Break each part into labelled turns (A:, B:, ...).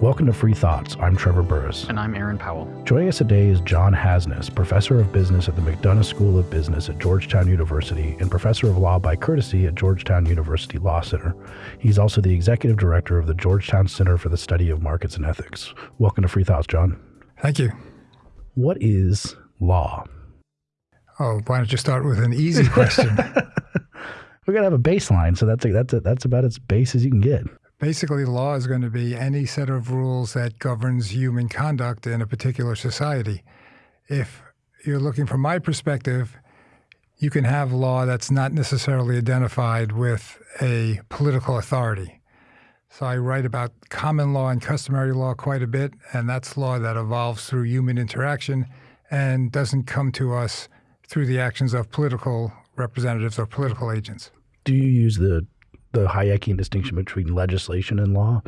A: Welcome to Free Thoughts. I'm Trevor Burrus.
B: And I'm Aaron Powell.
A: Joining us today is John Hasnas, professor of business at the McDonough School of Business at Georgetown University and professor of law by courtesy at Georgetown University Law Center. He's also the executive director of the Georgetown Center for the Study of Markets and Ethics. Welcome to Free Thoughts, John.
C: Thank you.
A: What is law?
C: Oh, why don't you start with an easy question?
A: We're gonna have a baseline, so that's a, that's a, that's about as base as you can get.
C: Basically, law is going to be any set of rules that governs human conduct in a particular society. If you're looking from my perspective, you can have law that's not necessarily identified with a political authority. So I write about common law and customary law quite a bit, and that's law that evolves through human interaction and doesn't come to us through the actions of political representatives or political agents.
A: Do you use the the Hayekian distinction between legislation and law?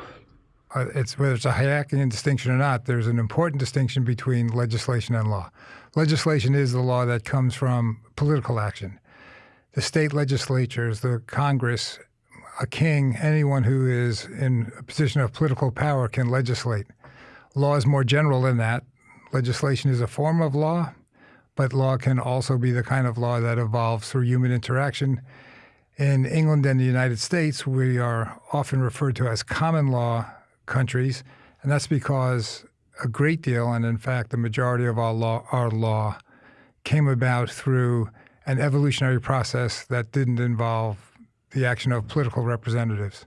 C: Uh, it's whether it's a Hayekian distinction or not. There's an important distinction between legislation and law. Legislation is the law that comes from political action. The state legislatures, the Congress, a king, anyone who is in a position of political power can legislate. Law is more general than that. Legislation is a form of law, but law can also be the kind of law that evolves through human interaction in England and the United States, we are often referred to as common law countries, and that's because a great deal, and in fact, the majority of our law, our law came about through an evolutionary process that didn't involve the action of political representatives.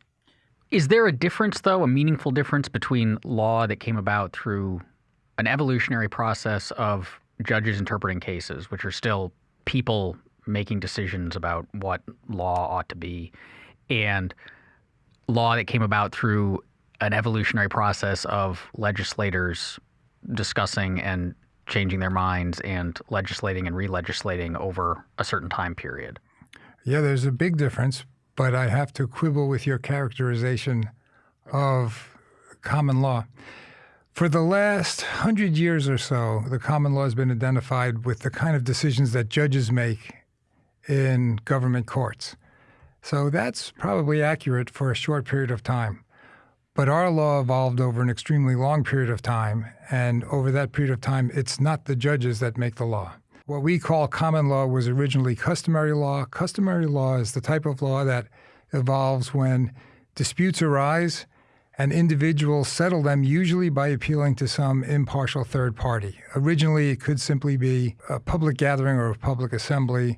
B: Is there a difference, though, a meaningful difference between law that came about through an evolutionary process of judges interpreting cases, which are still people making decisions about what law ought to be, and law that came about through an evolutionary process of legislators discussing and changing their minds and legislating and re-legislating over a certain time period.
C: Yeah, there's a big difference, but I have to quibble with your characterization of common law. For the last hundred years or so, the common law has been identified with the kind of decisions that judges make in government courts. So that's probably accurate for a short period of time. But our law evolved over an extremely long period of time, and over that period of time, it's not the judges that make the law. What we call common law was originally customary law. Customary law is the type of law that evolves when disputes arise and individuals settle them usually by appealing to some impartial third party. Originally, it could simply be a public gathering or a public assembly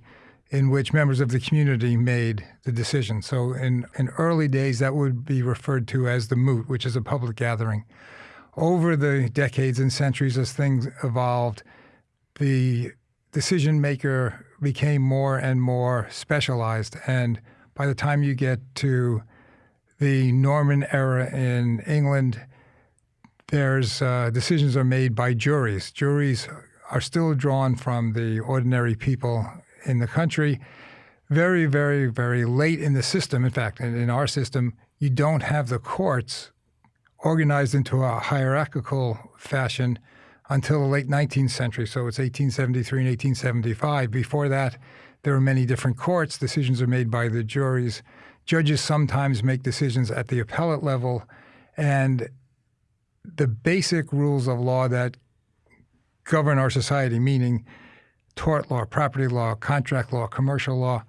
C: in which members of the community made the decision. So in, in early days, that would be referred to as the moot, which is a public gathering. Over the decades and centuries, as things evolved, the decision maker became more and more specialized. And by the time you get to the Norman era in England, there's uh, decisions are made by juries. Juries are still drawn from the ordinary people in the country very, very, very late in the system. In fact, in, in our system, you don't have the courts organized into a hierarchical fashion until the late 19th century. So it's 1873 and 1875. Before that, there are many different courts. Decisions are made by the juries. Judges sometimes make decisions at the appellate level. And the basic rules of law that govern our society, meaning tort law, property law, contract law, commercial law,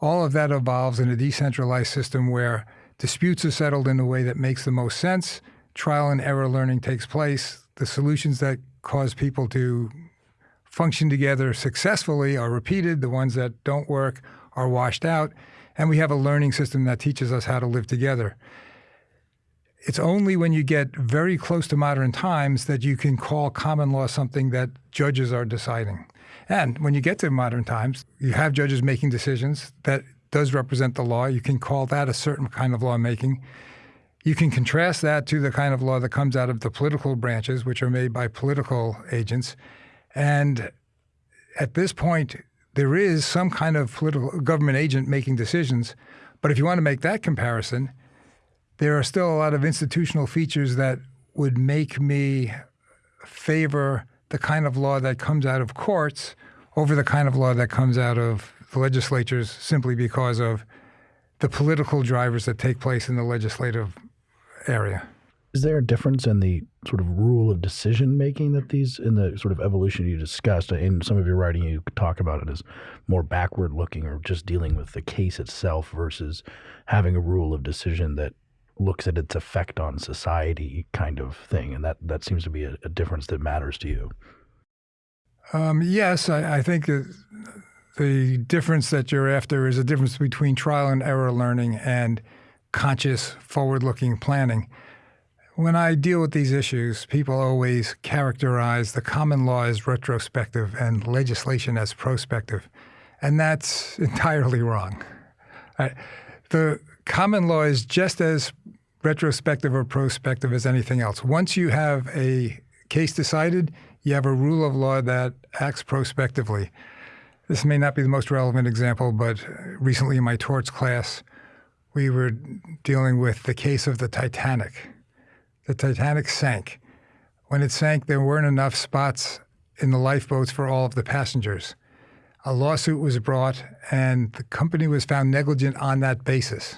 C: all of that evolves in a decentralized system where disputes are settled in a way that makes the most sense. Trial and error learning takes place. The solutions that cause people to function together successfully are repeated. The ones that don't work are washed out. And we have a learning system that teaches us how to live together. It's only when you get very close to modern times that you can call common law something that judges are deciding. And when you get to modern times, you have judges making decisions that does represent the law. You can call that a certain kind of lawmaking. You can contrast that to the kind of law that comes out of the political branches, which are made by political agents. And at this point, there is some kind of political government agent making decisions. But if you want to make that comparison, there are still a lot of institutional features that would make me favor the kind of law that comes out of courts over the kind of law that comes out of the legislatures simply because of the political drivers that take place in the legislative area.
A: Is there a difference in the sort of rule of decision making that these, in the sort of evolution you discussed, in some of your writing, you talk about it as more backward looking or just dealing with the case itself versus having a rule of decision that looks at its effect on society kind of thing. And that, that seems to be a, a difference that matters to you.
C: Um, yes, I, I think the difference that you're after is a difference between trial and error learning and conscious forward looking planning. When I deal with these issues, people always characterize the common law as retrospective and legislation as prospective. And that's entirely wrong. The common law is just as retrospective or prospective as anything else. Once you have a case decided, you have a rule of law that acts prospectively. This may not be the most relevant example, but recently in my torts class, we were dealing with the case of the Titanic the Titanic sank. When it sank, there weren't enough spots in the lifeboats for all of the passengers. A lawsuit was brought, and the company was found negligent on that basis.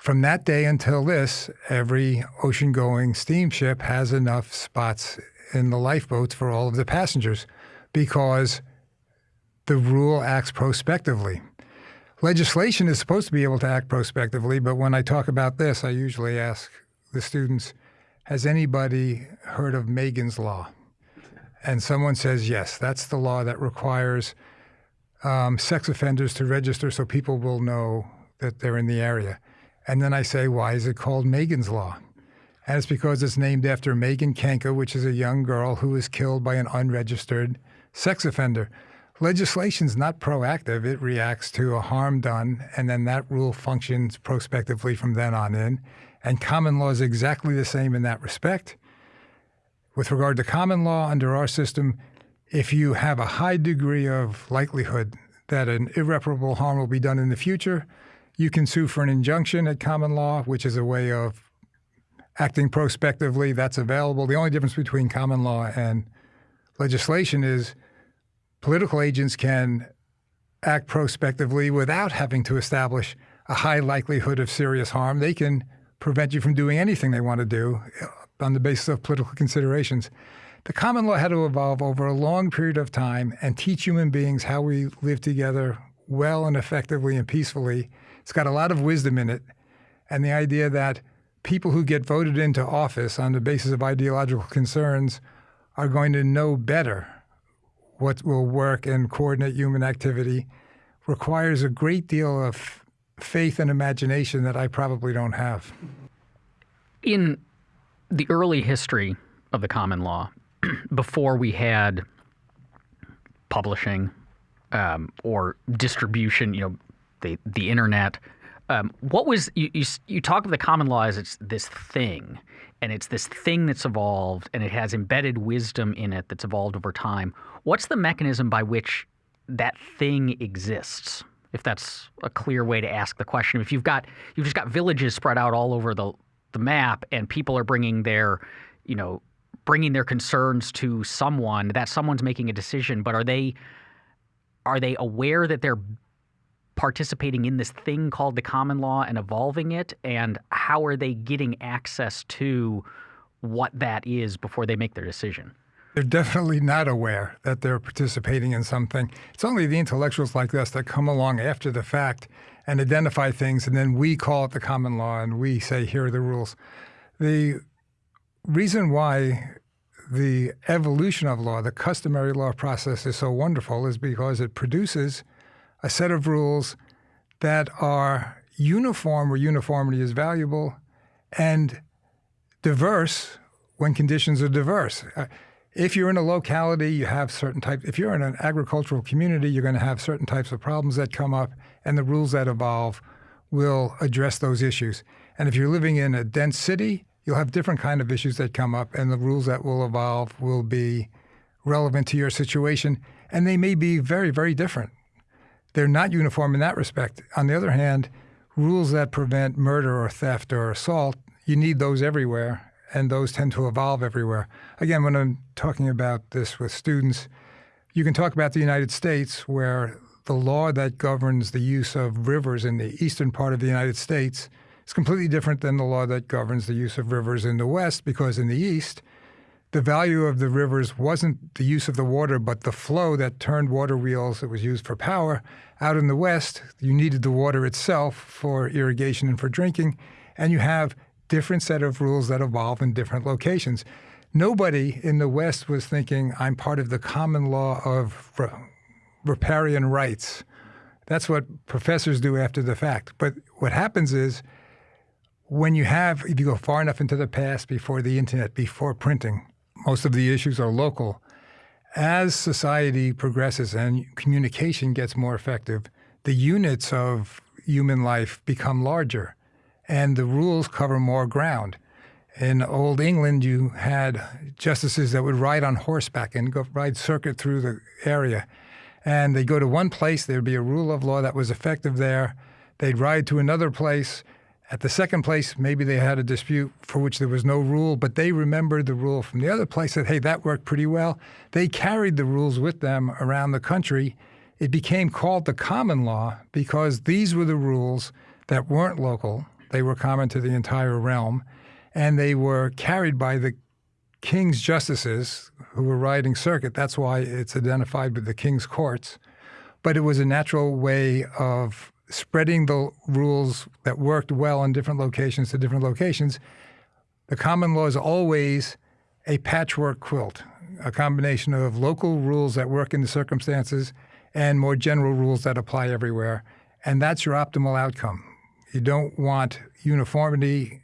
C: From that day until this, every ocean going steamship has enough spots in the lifeboats for all of the passengers because the rule acts prospectively. Legislation is supposed to be able to act prospectively, but when I talk about this, I usually ask the students, has anybody heard of Megan's Law? And someone says, yes, that's the law that requires um, sex offenders to register so people will know that they're in the area. And then I say, why is it called Megan's Law? And it's because it's named after Megan Kanka, which is a young girl who was killed by an unregistered sex offender. Legislation's not proactive. It reacts to a harm done, and then that rule functions prospectively from then on in. And common law is exactly the same in that respect. With regard to common law under our system, if you have a high degree of likelihood that an irreparable harm will be done in the future, you can sue for an injunction at common law, which is a way of acting prospectively. That's available. The only difference between common law and legislation is political agents can act prospectively without having to establish a high likelihood of serious harm. They can prevent you from doing anything they want to do uh, on the basis of political considerations. The common law had to evolve over a long period of time and teach human beings how we live together well and effectively and peacefully. It's got a lot of wisdom in it. And the idea that people who get voted into office on the basis of ideological concerns are going to know better what will work and coordinate human activity requires a great deal of faith and imagination that I probably don't have.
B: In the early history of the common law, before we had publishing um, or distribution, you know, the the internet. Um, what was you, you, you talk of the common law as it's this thing, and it's this thing that's evolved, and it has embedded wisdom in it that's evolved over time. What's the mechanism by which that thing exists? if that's a clear way to ask the question. If you've got you've just got villages spread out all over the the map, and people are bringing their, you know, bringing their concerns to someone, that someone's making a decision. But are they are they aware that they're participating in this thing called the common law and evolving it? And how are they getting access to what that is before they make their decision?
C: They're definitely not aware that they're participating in something. It's only the intellectuals like us that come along after the fact and identify things, and then we call it the common law and we say, here are the rules. The reason why the evolution of law, the customary law process is so wonderful is because it produces a set of rules that are uniform where uniformity is valuable and diverse when conditions are diverse. Uh, if you're in a locality, you have certain types. If you're in an agricultural community, you're going to have certain types of problems that come up, and the rules that evolve will address those issues. And if you're living in a dense city, you'll have different kind of issues that come up, and the rules that will evolve will be relevant to your situation, and they may be very, very different. They're not uniform in that respect. On the other hand, rules that prevent murder or theft or assault, you need those everywhere, and those tend to evolve everywhere. Again, when I'm talking about this with students, you can talk about the United States, where the law that governs the use of rivers in the eastern part of the United States is completely different than the law that governs the use of rivers in the West, because in the East, the value of the rivers wasn't the use of the water, but the flow that turned water wheels that was used for power. Out in the West, you needed the water itself for irrigation and for drinking, and you have different set of rules that evolve in different locations. Nobody in the West was thinking, I'm part of the common law of riparian rights. That's what professors do after the fact. But what happens is when you have, if you go far enough into the past before the internet, before printing, most of the issues are local. As society progresses and communication gets more effective, the units of human life become larger and the rules cover more ground. In old England, you had justices that would ride on horseback and go ride circuit through the area. And they'd go to one place, there'd be a rule of law that was effective there. They'd ride to another place, at the second place, maybe they had a dispute for which there was no rule, but they remembered the rule from the other place, that, hey, that worked pretty well. They carried the rules with them around the country. It became called the common law because these were the rules that weren't local. They were common to the entire realm, and they were carried by the king's justices who were riding circuit. That's why it's identified with the king's courts. But it was a natural way of spreading the rules that worked well in different locations to different locations, the common law is always a patchwork quilt, a combination of local rules that work in the circumstances and more general rules that apply everywhere. And that's your optimal outcome. You don't want uniformity.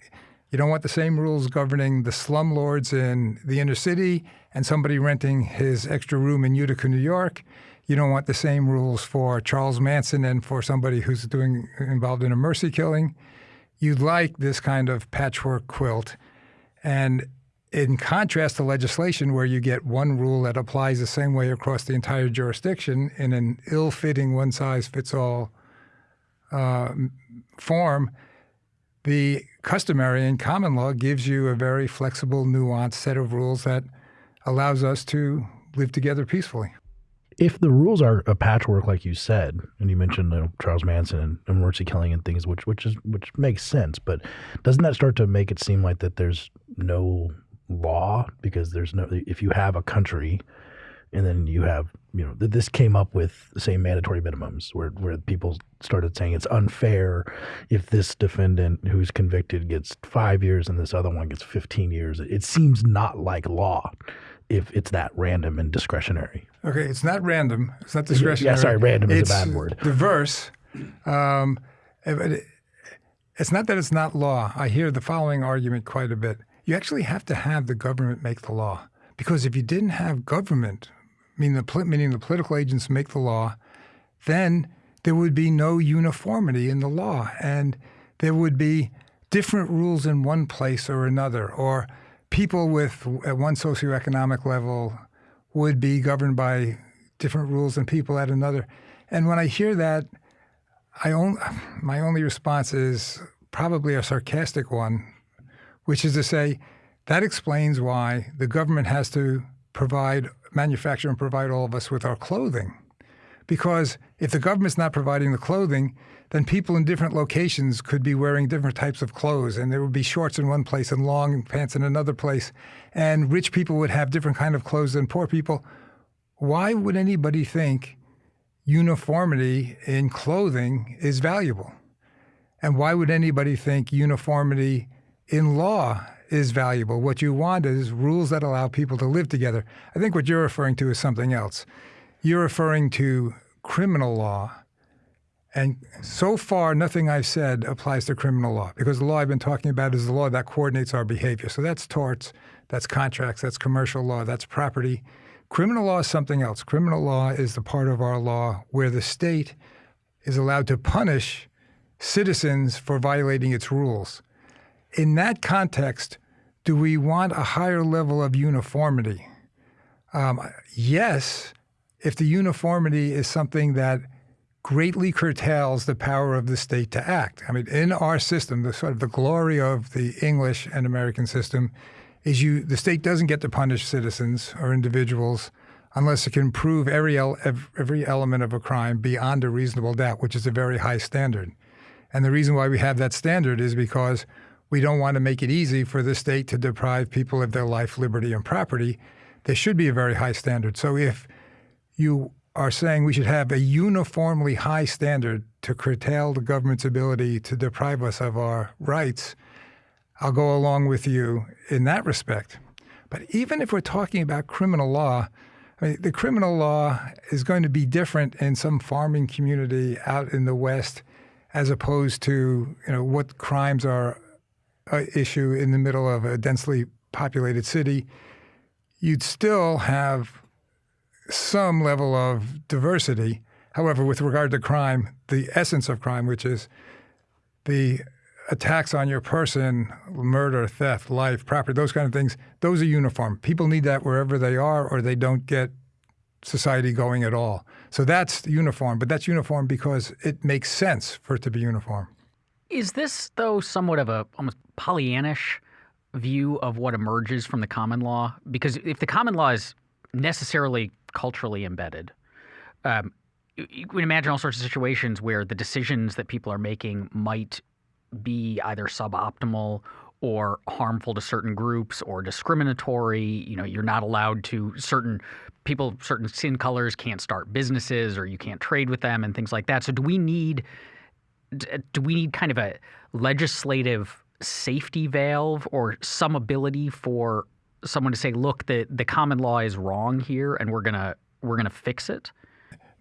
C: You don't want the same rules governing the slumlords in the inner city and somebody renting his extra room in Utica, New York you don't want the same rules for Charles Manson and for somebody who's doing involved in a mercy killing. You'd like this kind of patchwork quilt. And in contrast to legislation where you get one rule that applies the same way across the entire jurisdiction in an ill-fitting one-size-fits-all uh, form, the customary and common law gives you a very flexible, nuanced set of rules that allows us to live together peacefully.
A: If the rules are a patchwork, like you said, and you mentioned you know, Charles Manson and, mercy killing and things, which which is which makes sense, but doesn't that start to make it seem like that there's no law? Because there's no if you have a country and then you have you know this came up with the same mandatory minimums where where people started saying it's unfair if this defendant who's convicted gets five years and this other one gets 15 years. It seems not like law if it's that random and discretionary.
C: Okay, it's not random. It's not discretionary.
A: Yeah, sorry, random
C: is
A: a bad word.
C: Diverse. Um, it's not that it's not law. I hear the following argument quite a bit. You actually have to have the government make the law because if you didn't have government, meaning the, meaning the political agents make the law, then there would be no uniformity in the law, and there would be different rules in one place or another, or people with at one socioeconomic level would be governed by different rules than people at another. And when I hear that, I own, my only response is probably a sarcastic one, which is to say that explains why the government has to provide, manufacture and provide all of us with our clothing. Because if the government's not providing the clothing, then people in different locations could be wearing different types of clothes and there would be shorts in one place and long pants in another place and rich people would have different kind of clothes than poor people. Why would anybody think uniformity in clothing is valuable? And why would anybody think uniformity in law is valuable? What you want is rules that allow people to live together. I think what you're referring to is something else you're referring to criminal law and so far, nothing I've said applies to criminal law because the law I've been talking about is the law that coordinates our behavior. So that's torts, that's contracts, that's commercial law, that's property. Criminal law is something else. Criminal law is the part of our law where the state is allowed to punish citizens for violating its rules. In that context, do we want a higher level of uniformity? Um, yes, if the uniformity is something that greatly curtails the power of the state to act. I mean, in our system, the sort of the glory of the English and American system is you the state doesn't get to punish citizens or individuals unless it can prove every every element of a crime beyond a reasonable doubt, which is a very high standard. And the reason why we have that standard is because we don't want to make it easy for the state to deprive people of their life, liberty, and property. There should be a very high standard. So if you are saying we should have a uniformly high standard to curtail the government's ability to deprive us of our rights, I'll go along with you in that respect. But even if we're talking about criminal law, I mean, the criminal law is going to be different in some farming community out in the West as opposed to you know what crimes are an issue in the middle of a densely populated city. You'd still have some level of diversity. However, with regard to crime, the essence of crime, which is the attacks on your person, murder, theft, life, property, those kind of things, those are uniform. People need that wherever they are, or they don't get society going at all. So that's uniform, but that's uniform because it makes sense for it to be uniform.
B: Is this, though, somewhat of a almost Pollyannish view of what emerges from the common law? Because if the common law is necessarily culturally embedded, um, you can imagine all sorts of situations where the decisions that people are making might be either suboptimal or harmful to certain groups or discriminatory. You know, you're not allowed to certain people, certain skin colors can't start businesses or you can't trade with them and things like that. So do we need do we need kind of a legislative safety valve or some ability for someone to say, look, the, the common law is wrong here and we're gonna we're gonna fix it?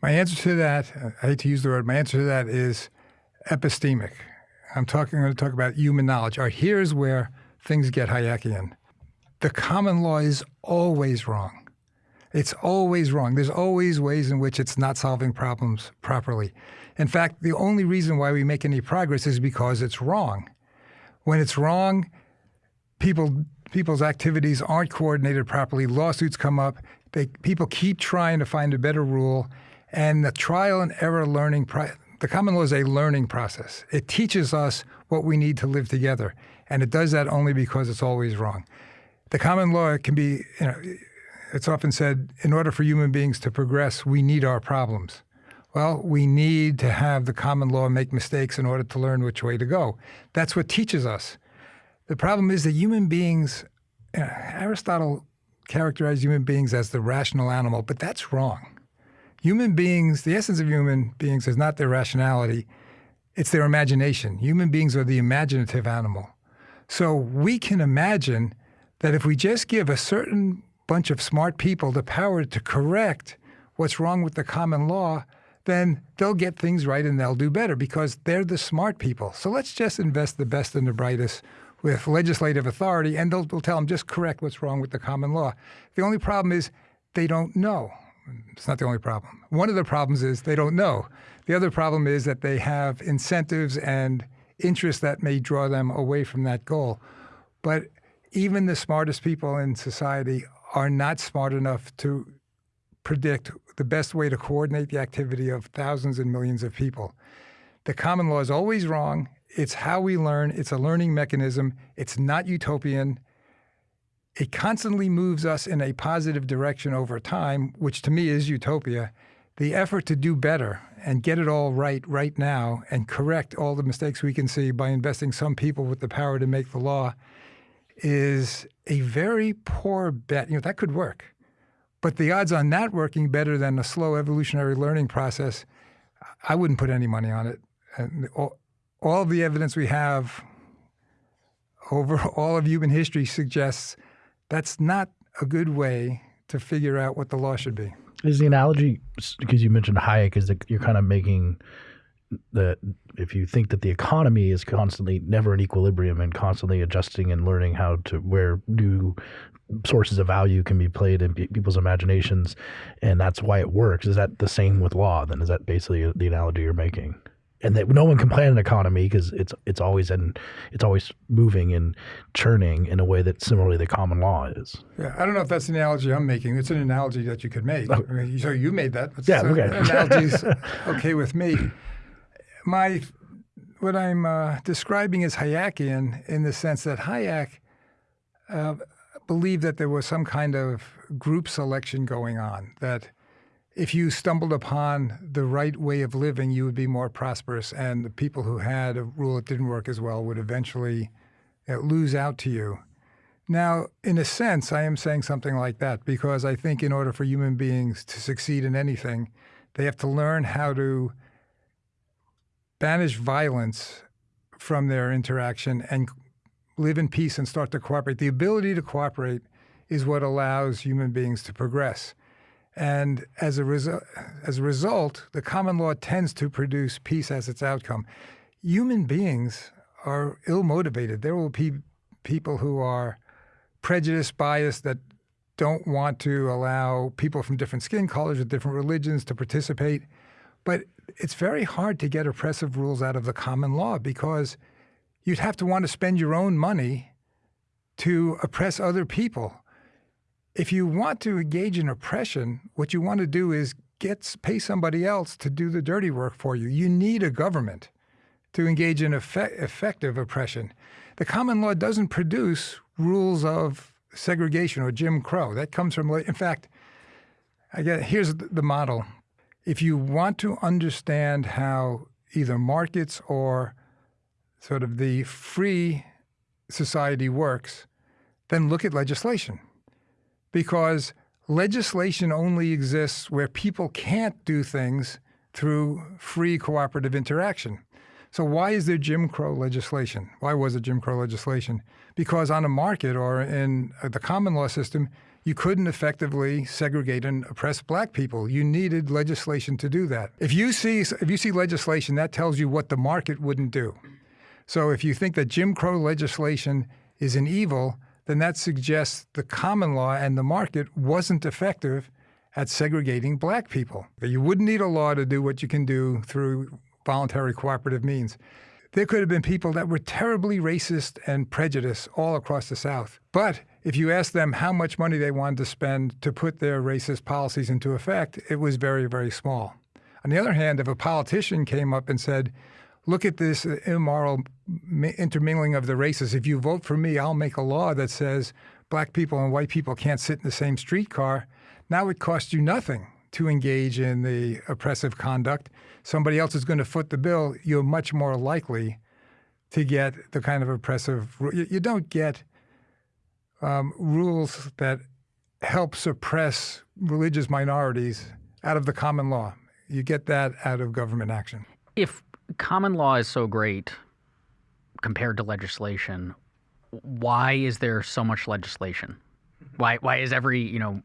C: My answer to that, I hate to use the word, my answer to that is epistemic. I'm talking, I'm going to talk about human knowledge. Or here's where things get Hayekian. The common law is always wrong. It's always wrong. There's always ways in which it's not solving problems properly. In fact, the only reason why we make any progress is because it's wrong. When it's wrong, people people's activities aren't coordinated properly. Lawsuits come up. They, people keep trying to find a better rule, and the trial and error learning the common law is a learning process. It teaches us what we need to live together, and it does that only because it's always wrong. The common law can be, you know, it's often said, in order for human beings to progress, we need our problems. Well, we need to have the common law make mistakes in order to learn which way to go. That's what teaches us. The problem is that human beings, know, Aristotle characterized human beings as the rational animal, but that's wrong human beings, the essence of human beings is not their rationality, it's their imagination. Human beings are the imaginative animal. So we can imagine that if we just give a certain bunch of smart people the power to correct what's wrong with the common law, then they'll get things right and they'll do better because they're the smart people. So let's just invest the best and the brightest with legislative authority and they'll, they'll tell them just correct what's wrong with the common law. The only problem is they don't know. It's not the only problem. One of the problems is they don't know. The other problem is that they have incentives and interests that may draw them away from that goal. But even the smartest people in society are not smart enough to predict the best way to coordinate the activity of thousands and millions of people. The common law is always wrong. It's how we learn. It's a learning mechanism. It's not utopian it constantly moves us in a positive direction over time, which to me is utopia. The effort to do better and get it all right right now and correct all the mistakes we can see by investing some people with the power to make the law is a very poor bet. You know, that could work. But the odds on that working better than a slow evolutionary learning process, I wouldn't put any money on it. And oh, all, of the evidence we have over all of human history suggests that's not a good way to figure out what the law should be.
A: Is the analogy because you mentioned Hayek? Is that you're kind of making that if you think that the economy is constantly never in equilibrium and constantly adjusting and learning how to where new sources of value can be played in people's imaginations, and that's why it works. Is that the same with law? Then is that basically the analogy you're making? And that no one can plan an economy because it's it's always in it's always moving and churning in a way that similarly the common law is.
C: Yeah, I don't know if that's an analogy I'm making. It's an analogy that you could make. Oh. I mean, so you made that.
A: It's, yeah, okay. Uh,
C: analogy's okay with me. My what I'm uh, describing is Hayekian in the sense that Hayek uh, believed that there was some kind of group selection going on that if you stumbled upon the right way of living, you would be more prosperous. And the people who had a rule that didn't work as well would eventually uh, lose out to you. Now, in a sense, I am saying something like that because I think in order for human beings to succeed in anything, they have to learn how to banish violence from their interaction and live in peace and start to cooperate. The ability to cooperate is what allows human beings to progress. And as a, resu- as a result, the common law tends to produce peace as its outcome. Human beings are ill motivated. There will be people who are prejudiced, biased, that don't want to allow people from different skin colors or different religions to participate. But it's very hard to get oppressive rules out of the common law because you'd have to want to spend your own money to oppress other people if you want to engage in oppression, what you want to do is get pay somebody else to do the dirty work for you. You need a government to engage in effect, effective oppression. The common law doesn't produce rules of segregation or Jim Crow. That comes from, in fact, I get, here's the model. If you want to understand how either markets or sort of the free society works, then look at legislation because legislation only exists where people can't do things through free cooperative interaction. So why is there Jim Crow legislation? Why was it Jim Crow legislation? Because on a market or in uh, the common law system, you couldn't effectively segregate and oppress black people. You needed legislation to do that. If you see if you see legislation, that tells you what the market wouldn't do. So if you think that Jim Crow legislation is an evil, then that suggests the common law and the market wasn't effective at segregating black people. You wouldn't need a law to do what you can do through voluntary cooperative means. There could have been people that were terribly racist and prejudiced all across the South. But if you asked them how much money they wanted to spend to put their racist policies into effect, it was very, very small. On the other hand, if a politician came up and said, look at this immoral intermingling of the races. If you vote for me, I'll make a law that says black people and white people can't sit in the same streetcar. Now it costs you nothing to engage in the oppressive conduct. Somebody else is going to foot the bill. You're much more likely to get the kind of oppressive. You, don't get um, rules that help suppress religious minorities out of the common law. You get that out of government action.
B: If common law is so great compared to legislation, why is there so much legislation? Why why is every you know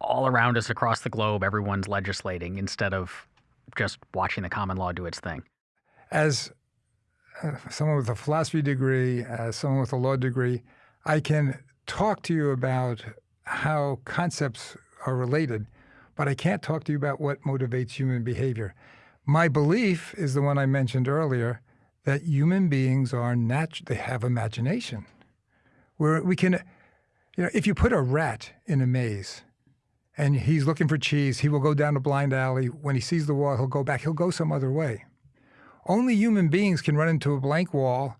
B: all around us across the globe everyone's legislating instead of just watching the common law do its thing?
C: As uh, someone with a philosophy degree, as someone with a law degree, I can talk to you about how concepts are related, but I can't talk to you about what motivates human behavior. My belief is the one I mentioned earlier that human beings are nat- they have imagination. Where we can, you know, if you put a rat in a maze and he's looking for cheese, he will go down a blind alley. When he sees the wall, he'll go back. He'll go some other way. Only human beings can run into a blank wall,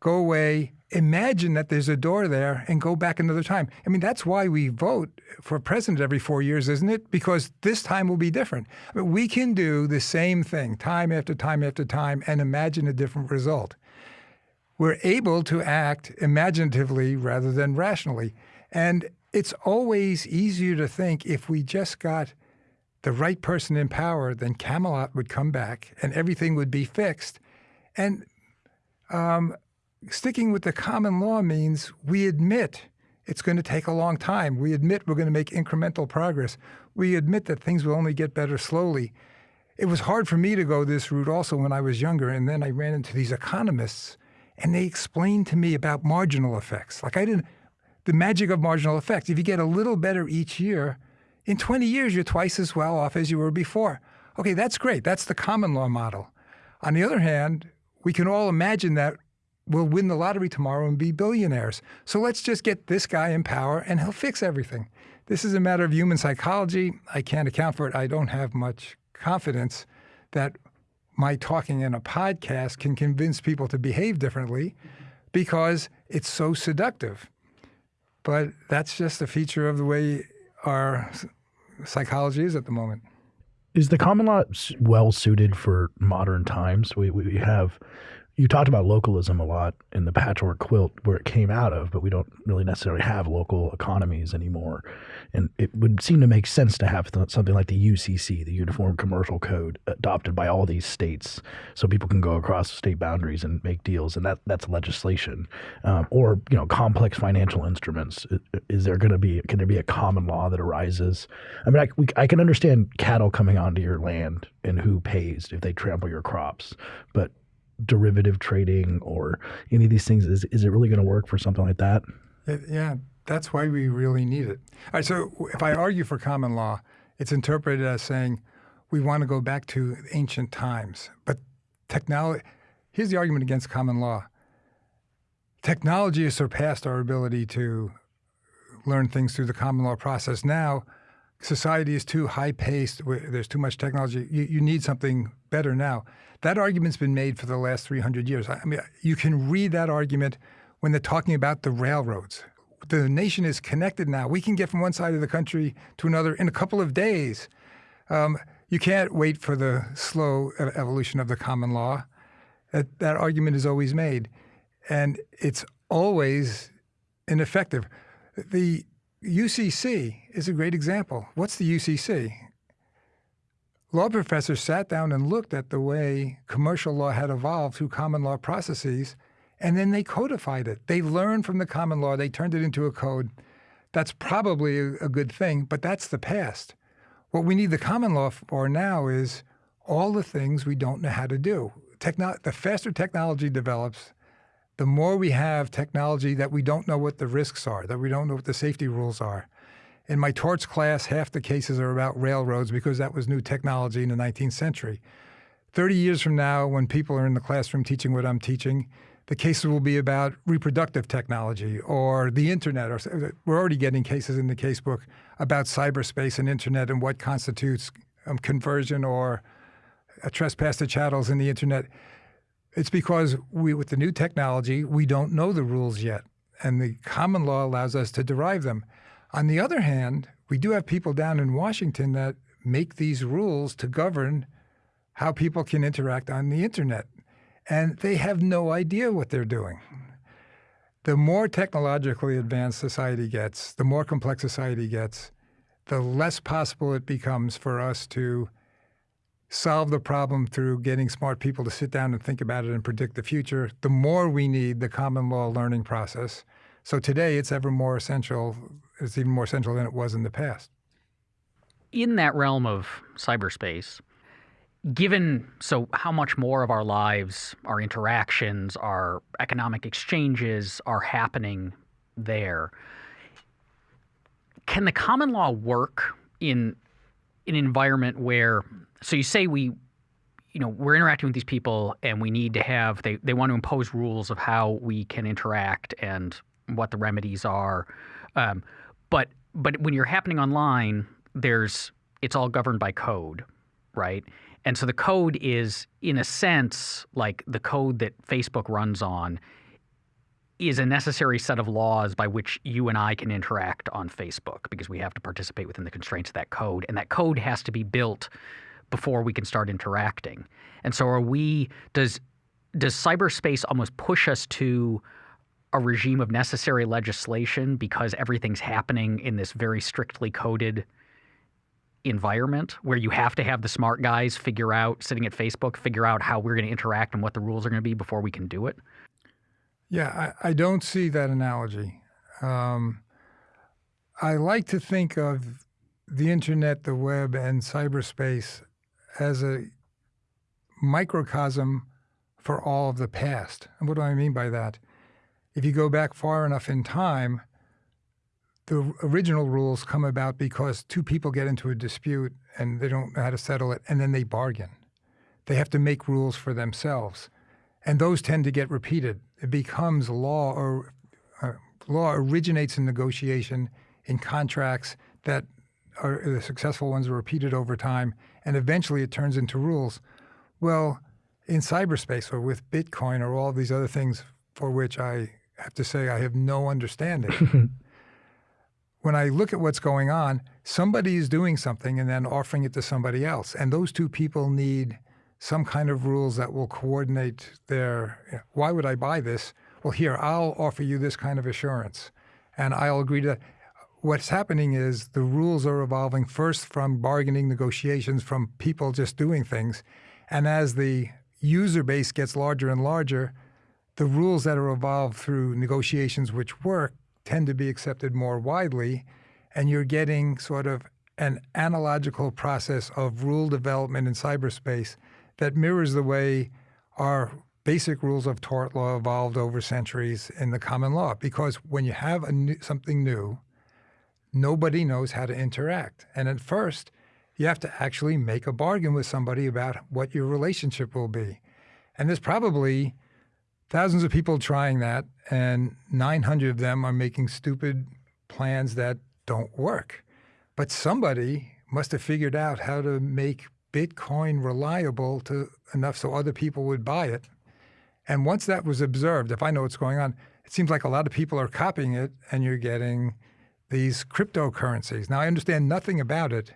C: go away, imagine that there's a door there and go back another time. I mean, that's why we vote for president every four years, isn't it? Because this time will be different. I mean, we can do the same thing time after time after time and imagine a different result. We're able to act imaginatively rather than rationally. And it's always easier to think if we just got the right person in power, then Camelot would come back and everything would be fixed. And um, sticking with the common law means we admit it's going to take a long time. We admit we're going to make incremental progress. We admit that things will only get better slowly. It was hard for me to go this route also when I was younger, and then I ran into these economists, and they explained to me about marginal effects. Like I didn't, the magic of marginal effects. If you get a little better each year, in 20 years you're twice as well off as you were before. Okay, that's great. That's the common law model. On the other hand, we can all imagine that will win the lottery tomorrow and be billionaires. So let's just get this guy in power and he'll fix everything. This is a matter of human psychology. I can't account for it. I don't have much confidence that my talking in a podcast can convince people to behave differently because it's so seductive. But that's just a feature of the way our psychology is at the moment.
A: Is the common law well suited for modern times? We, we have you talked about localism a lot in the patchwork quilt where it came out of, but we don't really necessarily have local economies anymore. And it would seem to make sense to have something like the UCC, the Uniform Commercial Code, adopted by all these states, so people can go across state boundaries and make deals, and that that's legislation. Um, or you know, complex financial instruments. Is there going to be can there be a common law that arises? I mean, I, we, I can understand cattle coming onto your land and who pays if they trample your crops, but derivative trading or any of these things is is it really going to work for something like that?
C: It, yeah that's why we really need it. All right so if i argue for common law it's interpreted as saying we want to go back to ancient times but technology here's the argument against common law. Technology has surpassed our ability to learn things through the common law process. Now society is too high paced there's too much technology. You, you need something better now that argument's been made for the last 300 years. I mean, you can read that argument when they're talking about the railroads. The nation is connected now. We can get from one side of the country to another in a couple of days. Um, you can't wait for the slow evolution of the common law. That, that argument is always made. And it's always ineffective. The UCC is a great example. What's the UCC? Law professors sat down and looked at the way commercial law had evolved through common law processes, and then they codified it. They learned from the common law, they turned it into a code. That's probably a, good thing, but that's the past. What we need the common law for now is all the things we don't know how to do. Techno- the faster technology develops, the more we have technology that we don't know what the risks are, that we don't know what the safety rules are. In my torts class, half the cases are about railroads because that was new technology in the 19th century. 30 years from now, when people are in the classroom teaching what I'm teaching, the cases will be about reproductive technology or the internet. Or we're already getting cases in the casebook about cyberspace and internet and what constitutes um, conversion or a trespass to chattels in the internet. It's because we, with the new technology, we don't know the rules yet, and the common law allows us to derive them. On the other hand, we do have people down in Washington that make these rules to govern how people can interact on the internet. And they have no idea what they're doing. The more technologically advanced society gets, the more complex society gets, the less possible it becomes for us to solve the problem through getting smart people to sit down and think about it and predict the future, the more we need the common law learning process. So today it's ever more essential it's even more central than it was in the past.
B: In that realm of cyberspace, given so how much more of our lives, our interactions, our economic exchanges are happening there, can the common law work in an environment where so you say we you know we're interacting with these people and we need to have they, they want to impose rules of how we can interact and what the remedies are um, but but when you're happening online, there's it's all governed by code, right? And so the code is, in a sense, like the code that Facebook runs on is a necessary set of laws by which you and I can interact on Facebook because we have to participate within the constraints of that code. And that code has to be built before we can start interacting. And so are we does does cyberspace almost push us to a regime of necessary legislation because everything's happening in this very strictly coded environment where you have to have the smart guys figure out, sitting at Facebook, figure out how we're going to interact and what the rules are going to be before we can do it?
C: Yeah, I, I don't see that analogy. Um, I like to think of the internet, the web, and cyberspace as a microcosm for all of the past. And what do I mean by that? If you go back far enough in time, the original rules come about because two people get into a dispute and they don't know how to settle it, and then they bargain. They have to make rules for themselves. And those tend to get repeated. It becomes law, or uh, law originates in negotiation in contracts that are the successful ones are repeated over time, and eventually it turns into rules. Well, in cyberspace or with Bitcoin or all these other things for which I have to say I have no understanding. when I look at what's going on, somebody is doing something and then offering it to somebody else. And those two people need some kind of rules that will coordinate their, why would I buy this? Well, here, I'll offer you this kind of assurance. And I'll agree to what's happening is the rules are evolving first from bargaining negotiations, from people just doing things. And as the user base gets larger and larger, the rules that are evolved through negotiations which work tend to be accepted more widely, and you're getting sort of an analogical process of rule development in cyberspace that mirrors the way our basic rules of tort law evolved over centuries in the common law. Because when you have new, something new, nobody knows how to interact. And at first, you have to actually make a bargain with somebody about what your relationship will be. And there's probably thousands of people trying that, and 900 of them are making stupid plans that don't work. But somebody must have figured out how to make Bitcoin reliable to enough so other people would buy it. And once that was observed, if I know what's going on, it seems like a lot of people are copying it and you're getting these cryptocurrencies. Now, I understand nothing about it,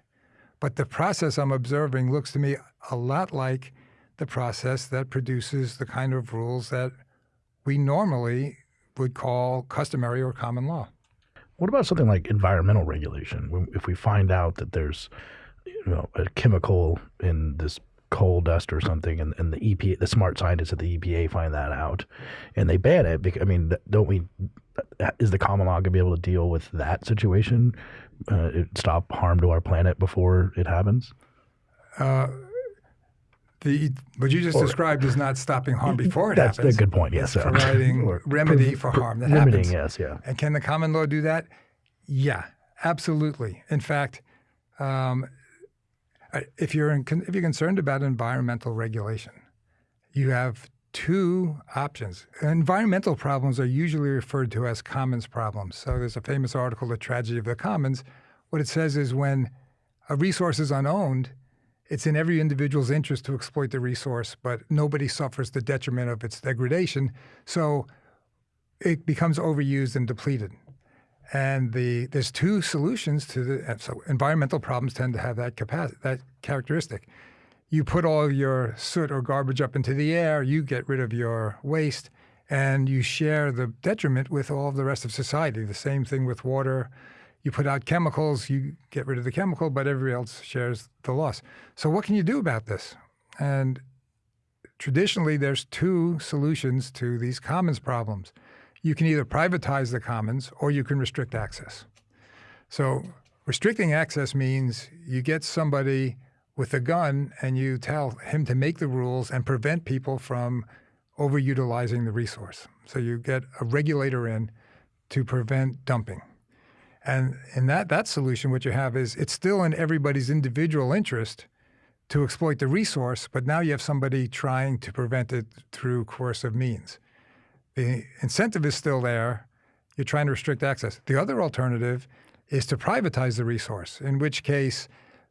C: but the process I'm observing looks to me a lot like the process that produces the kind of rules that we normally would call customary or common law.
A: What about something like environmental regulation? If we find out that there's you know, a chemical in this coal dust or something, and, and the EPA, the smart scientists at the EPA find that out, and they ban it. Because, I mean, don't we? Is the common law going to be able to deal with that situation? Uh, stop harm to our planet before it happens. Uh,
C: the what you just or, described is not stopping harm before it
A: that's
C: happens.
A: That's a good point. Yes,
C: it's providing or, remedy for harm that
A: limiting,
C: happens.
A: Yes, yeah.
C: And can the common law do that? Yeah, absolutely. In fact, um, if you're in, if you're concerned about environmental regulation, you have two options. Environmental problems are usually referred to as commons problems. So there's a famous article, The Tragedy of the Commons. What it says is when a resource is unowned, it's in every individual's interest to exploit the resource, but nobody suffers the detriment of its degradation. So it becomes overused and depleted. And the there's two solutions to the so environmental problems tend to have that capacity that characteristic. You put all your soot or garbage up into the air, you get rid of your waste, and you share the detriment with all the rest of society. The same thing with water. You put out chemicals, you get rid of the chemical, but everybody else shares the loss. So what can you do about this? And traditionally, there's two solutions to these commons problems you can either privatize the commons or you can restrict access. So restricting access means you get somebody with a gun and you tell him to make the rules and prevent people from overutilizing the resource. So you get a regulator in to prevent dumping. And in that, that solution, what you have is it's still in everybody's individual interest to exploit the resource, but now you have somebody trying to prevent it through coercive means. The incentive is still there. You're trying to restrict access. The other alternative is to privatize the resource, in which case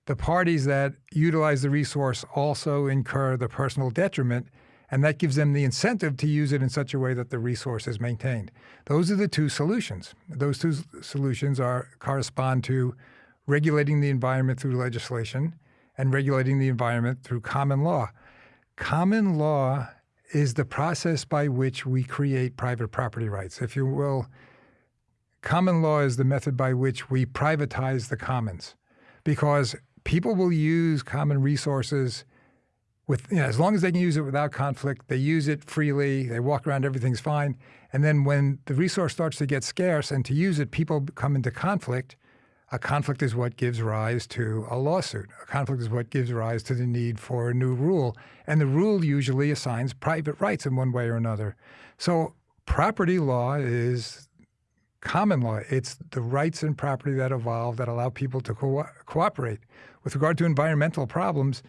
C: the parties that utilize the resource also incur the personal detriment, and that gives them the incentive to use it in such a way that the resource is maintained. Those are the two solutions. Those two solutions are correspond to regulating the environment through legislation and regulating the environment through common law. Common law is the process by which we create private property rights. If you will, common law is the method by which we privatize the commons because people will use common resources with, you know, as long as they can use it without conflict, they use it freely, they walk around, everything's fine. And then when the resource starts to get scarce and to use it, people come into conflict a conflict is what gives rise to a lawsuit. A conflict is what gives rise to the need for a new rule. And the rule usually assigns private rights in one way or another. So property law is common law. It's the rights and property that evolve that allow people to co cooperate. With regard to environmental problems,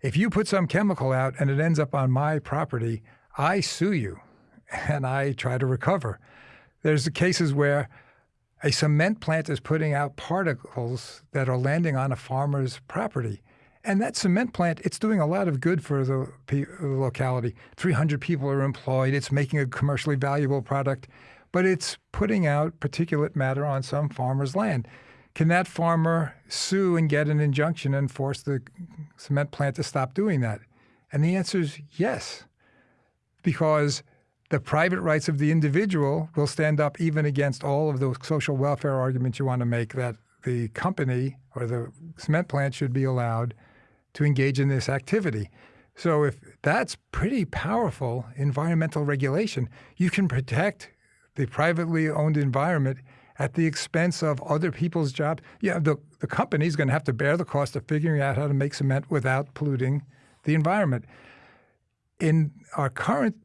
C: if you put some chemical out and it ends up on my property, I sue you and I try to recover. There's cases where a cement plant is putting out particles that are landing on a farmer's property. And that cement plant, it's doing a lot of good for the, locality. 300 people are employed. It's making a commercially valuable product. but it's putting out particulate matter on some farmer's land. Can that farmer sue and get an injunction and force the cement plant to stop doing that? And the answer is yes, because the private rights of the individual will stand up even against all of those social welfare arguments you want to make that the company or the cement plant should be allowed to engage in this activity. So if that's pretty powerful environmental regulation, you can protect the privately owned environment at the expense of other people's jobs. Yeah, the, the company's going to have to bear the cost of figuring out how to make cement without polluting the environment. In our current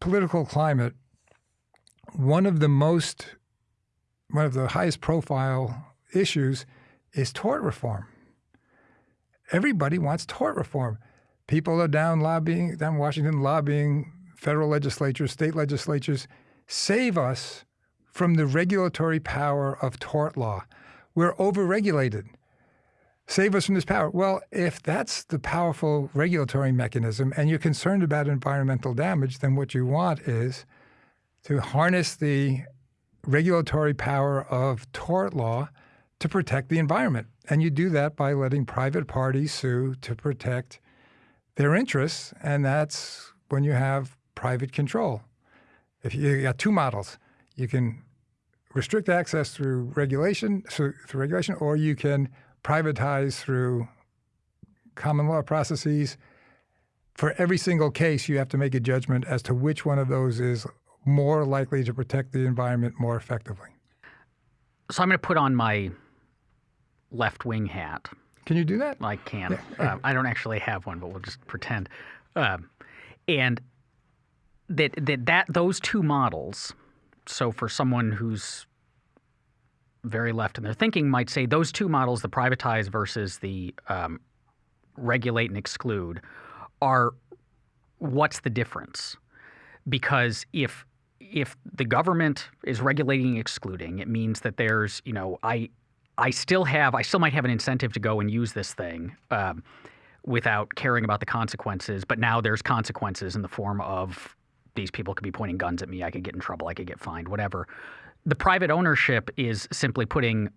C: political climate, one of the most, one of the highest profile issues is tort reform. Everybody wants tort reform. People are down lobbying, down Washington lobbying federal legislatures, state legislatures, save us from the regulatory power of tort law. We're overregulated. Save us from this power. Well, if that's the powerful regulatory mechanism and you're concerned about environmental damage, then what you want is to harness the regulatory power of tort law to protect the environment. And you do that by letting private parties sue to protect their interests. And that's when you have private control. If you, got two models, you can restrict access through regulation, through, through regulation, or you can privatize through common law processes. For every single case, you have to make a judgment as to which one of those is more likely to protect the environment more effectively.
B: So I'm going to put on my left wing hat.
C: Can you do that?
B: I can. Yeah. Uh, I don't actually have one, but we'll just pretend. Um, and that that that those two models. So for someone who's very left in their thinking, might say those two models, the privatize versus the um, regulate and exclude, are what's the difference? Because if if the government is regulating excluding, it means that there's you know I I still have, I still might have an incentive to go and use this thing um, without caring about the consequences. But now there's consequences in the form of these people could be pointing guns at me. I could get in trouble. I could get fined, whatever. The private ownership is simply putting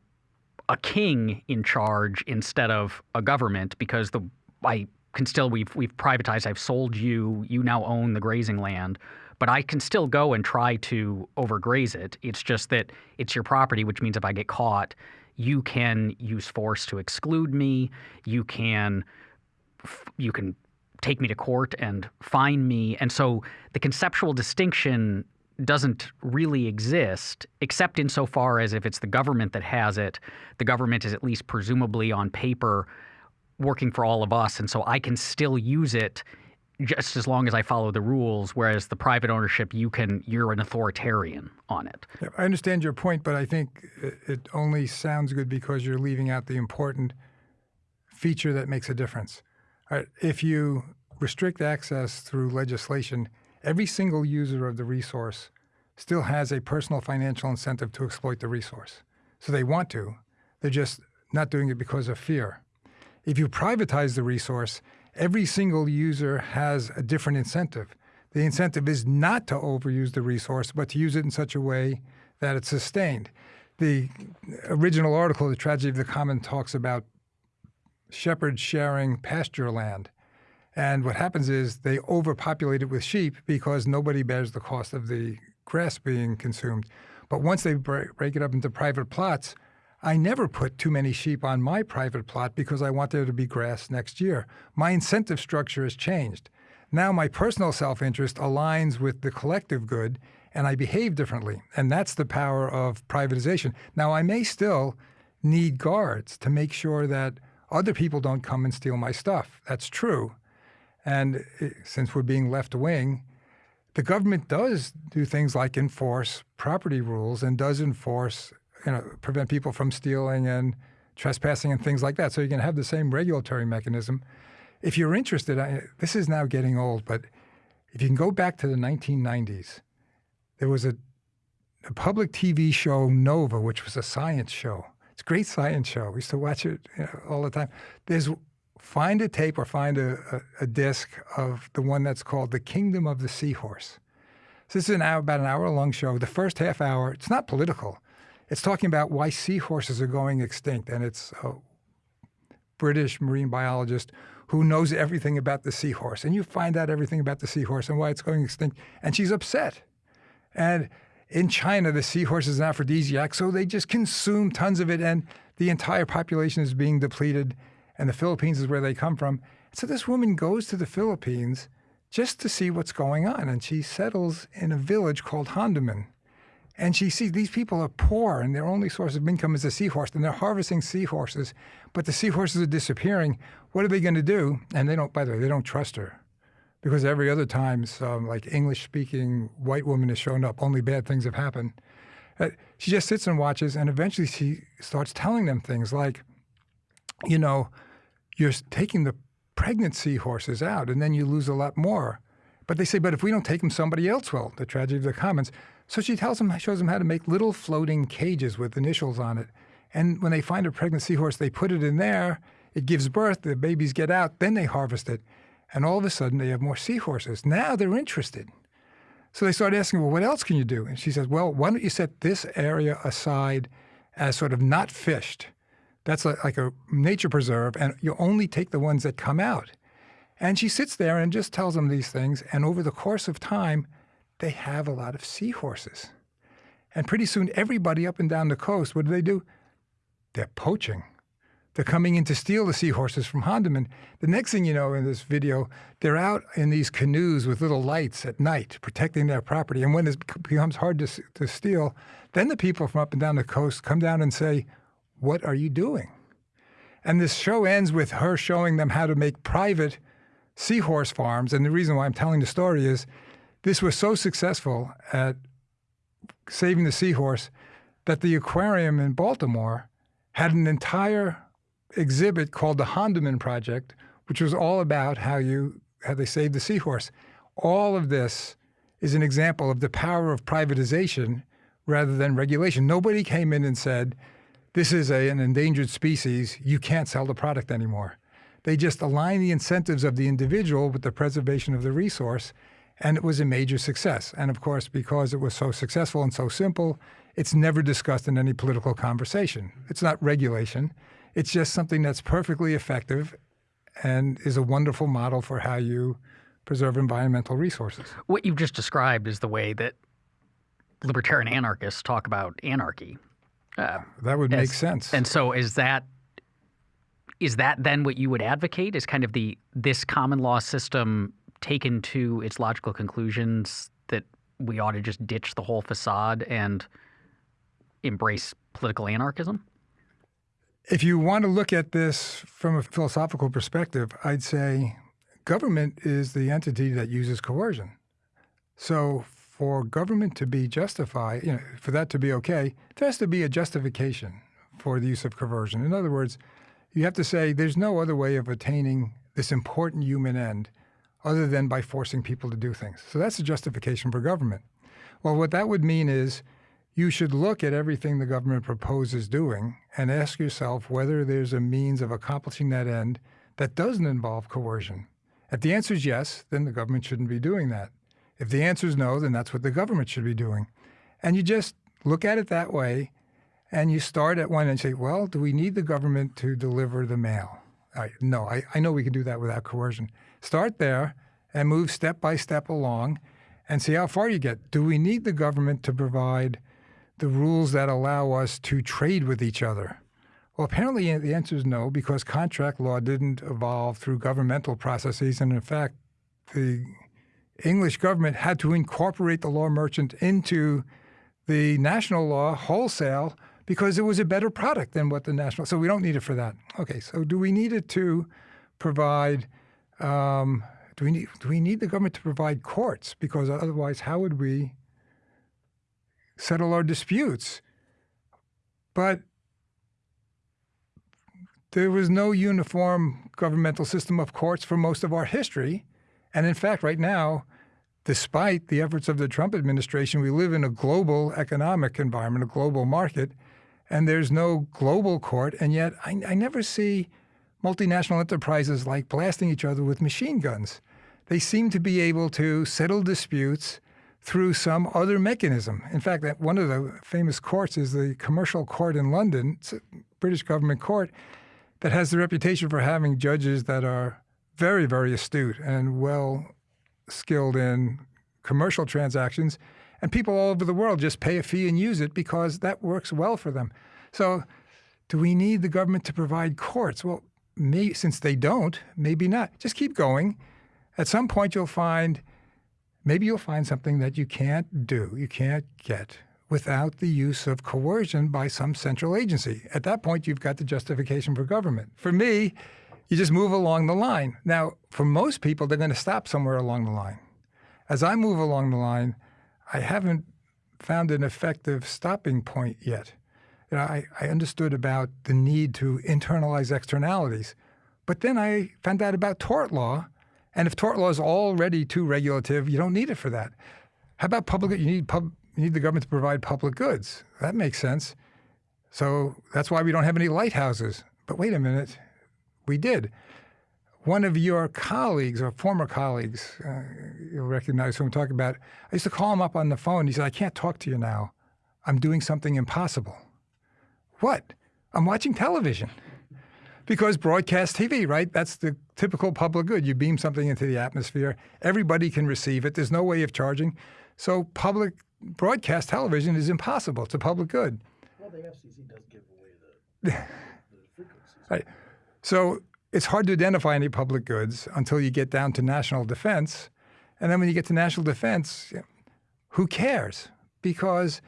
B: a king in charge instead of a government because the I can still we've we've privatized. I've sold you. You now own the grazing land but I can still go and try to overgraze it. It's just that it's your property, which means if I get caught, you can use force to exclude me. You can you can take me to court and fine me. And so the conceptual distinction doesn't really exist, except insofar as if it's the government that has it, the government is at least presumably on paper working for all of us. And so I can still use it just as long as I follow the rules. Whereas the private ownership, you can you're an authoritarian on it.
C: Yeah, I understand your point, but I think it only sounds good because you're leaving out the important feature that makes a difference. If you restrict access through legislation, every single user of the resource still has a personal financial incentive to exploit the resource. So they want to. They're just not doing it because of fear. If you privatize the resource, every single user has a different incentive. The incentive is not to overuse the resource, but to use it in such a way that it's sustained. The original article, The Tragedy of the Common, talks about shepherds sharing pasture land. And what happens is they overpopulate it with sheep because nobody bears the cost of the grass being consumed. But once they break it up into private plots, I never put too many sheep on my private plot because I want there to be grass next year. My incentive structure has changed. Now my personal self interest aligns with the collective good and I behave differently. And that's the power of privatization. Now, I may still need guards to make sure that other people don't come and steal my stuff. That's true. And eh, since we're being left wing, the government does do things like enforce property rules and does enforce you know, prevent people from stealing and trespassing and things like that. So you can have the same regulatory mechanism. If you're interested, I, this is now getting old, but if you can go back to the 1990s, there was a, a public TV show, Nova, which was a science show. It's a great science show. We used to watch it you know, all the time. There's find a tape or find a, a, a disc of the one that's called The Kingdom of the Seahorse. So this is an hour, about an hour long show. The first half hour, it's not political. It's talking about why seahorses are going extinct, and it's a British marine biologist who knows everything about the seahorse. And you find out everything about the seahorse and why it's going extinct. And she's upset. And in China, the seahorse is an aphrodisiac, so they just consume tons of it, and the entire population is being depleted. And the Philippines is where they come from. So this woman goes to the Philippines just to see what's going on, and she settles in a village called Handumon. And she sees these people are poor and their only source of income is a seahorse, and they're harvesting seahorses, but the seahorses are disappearing. What are they going to do? And they don't, by the way, they don't trust her. Because every other time, some like English speaking white woman has shown up, only bad things have happened. Uh, she just sits and watches, and eventually she starts telling them things like, you know, you're taking the pregnancy horses out, and then you lose a lot more. But they say, but if we don't take them, somebody else will. The tragedy of the commons. So she tells them, shows them how to make little floating cages with initials on it. And when they find a pregnant seahorse, they put it in there. It gives birth. The babies get out. Then they harvest it. And all of a sudden, they have more seahorses. Now they're interested. So they start asking, well, what else can you do? And she says, well, why don't you set this area aside as sort of not fished? That's like a nature preserve, and you only take the ones that come out. And she sits there and just tells them these things. And over the course of time, they have a lot of seahorses. And pretty soon, everybody up and down the coast, what do they do? They're poaching. They're coming in to steal the seahorses from Handumon. The next thing you know in this video, they're out in these canoes with little lights at night, protecting their property. And when it becomes hard to, to steal, then the people from up and down the coast come down and say, what are you doing? And this show ends with her showing them how to make private seahorse farms. And the reason why I'm telling the story is this was so successful at saving the seahorse that the aquarium in Baltimore had an entire exhibit called the Handumon Project, which was all about how you how they saved the seahorse. All of this is an example of the power of privatization rather than regulation. Nobody came in and said, this is a, an endangered species, you can't sell the product anymore. They just align the incentives of the individual with the preservation of the resource, and it was a major success. And of course, because it was so successful and so simple, it's never discussed in any political conversation. It's not regulation. It's just something that's perfectly effective and is a wonderful model for how you preserve environmental resources.
B: What you've just described is the way that libertarian anarchists talk about anarchy.
C: Uh, that would as, make sense.
B: And so is that is that then what you would advocate is kind of the this common law system taken to its logical conclusions that we ought to just ditch the whole facade and embrace political anarchism?
C: If you want to look at this from a philosophical perspective, I'd say government is the entity that uses coercion. So for government to be justified, you know, for that to be okay, there has to be a justification for the use of coercion. In other words, you have to say there's no other way of attaining this important human end other than by forcing people to do things. So that's a justification for government. Well, what that would mean is you should look at everything the government proposes doing and ask yourself whether there's a means of accomplishing that end that doesn't involve coercion. If the answer is yes, then the government shouldn't be doing that. If the answer is no, then that's what the government should be doing. And you just look at it that way and you start at one and say, well, do we need the government to deliver the mail? No, I, I know we can do that without coercion. Start there and move step by step along and see how far you get. Do we need the government to provide the rules that allow us to trade with each other? Well, apparently the answer is no, because contract law didn't evolve through governmental processes. And in fact, the English government had to incorporate the law merchant into the national law wholesale because it was a better product than what the national. So we don't need it for that. Okay, so do we need it to provide? Um, do we need do we need the government to provide courts? Because otherwise, how would we settle our disputes. But there was no uniform governmental system of courts for most of our history. And in fact, right now, despite the efforts of the Trump administration, we live in a global economic environment, a global market, and there's no global court. And yet, I, I never see multinational enterprises like blasting each other with machine guns. They seem to be able to settle disputes through some other mechanism. In fact, one of the famous courts is the Commercial Court in London. It's a British government court that has the reputation for having judges that are very, very astute and well skilled in commercial transactions. And people all over the world just pay a fee and use it because that works well for them. So, do we need the government to provide courts? Well, may, since they don't, maybe not. Just keep going. At some point, you'll find maybe you'll find something that you can't do, you can't get without the use of coercion by some central agency. At that point, you've got the justification for government. For me, you just move along the line. Now, for most people, they're going to stop somewhere along the line. As I move along the line, I haven't found an effective stopping point yet. You know, I, I understood about the need to internalize externalities, but then I found out about tort law and if tort law is already too regulative, you don't need it for that. How about public? You need pub, you need the government to provide public goods. That makes sense. So that's why we don't have any lighthouses. But wait a minute, we did. One of your colleagues, or former colleagues, uh, you'll recognize who I'm talking about. I used to call him up on the phone. He said, "I can't talk to you now. I'm doing something impossible." What? I'm watching television because broadcast TV, right? That's the typical public good. You beam something into the atmosphere, everybody can receive it. There's no way of charging. So public broadcast television is impossible. It's a public good.
A: Well, the FCC does give away the, the frequencies.
C: Right. So it's hard to identify any public goods until you get down to national defense. And then when you get to national defense, who cares? Because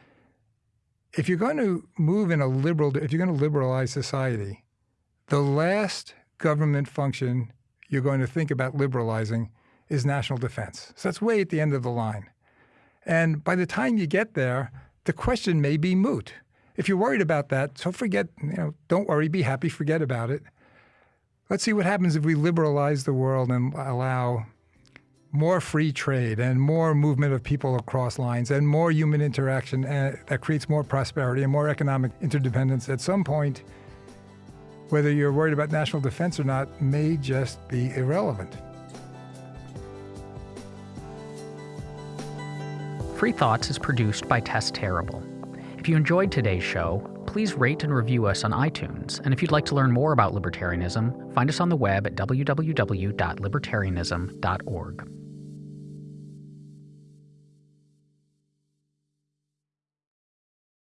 C: if you're going to move in a liberal, if you're going to liberalize society, the last government function you're going to think about liberalizing is national defense. So that's way at the end of the line. And by the time you get there, the question may be moot. If you're worried about that, so forget, you know, don't worry, be happy, forget about it. Let's see what happens if we liberalize the world and allow more free trade and more movement of people across lines and more human interaction uh, that creates more prosperity and more economic interdependence. At some point, whether you're worried about national defense or not may just be irrelevant.
B: Free Thoughts is produced by Tess Terrible. If you enjoyed today's show, please rate and review us on iTunes. And if you'd like to learn more about libertarianism, find us on the web at www.libertarianism.org.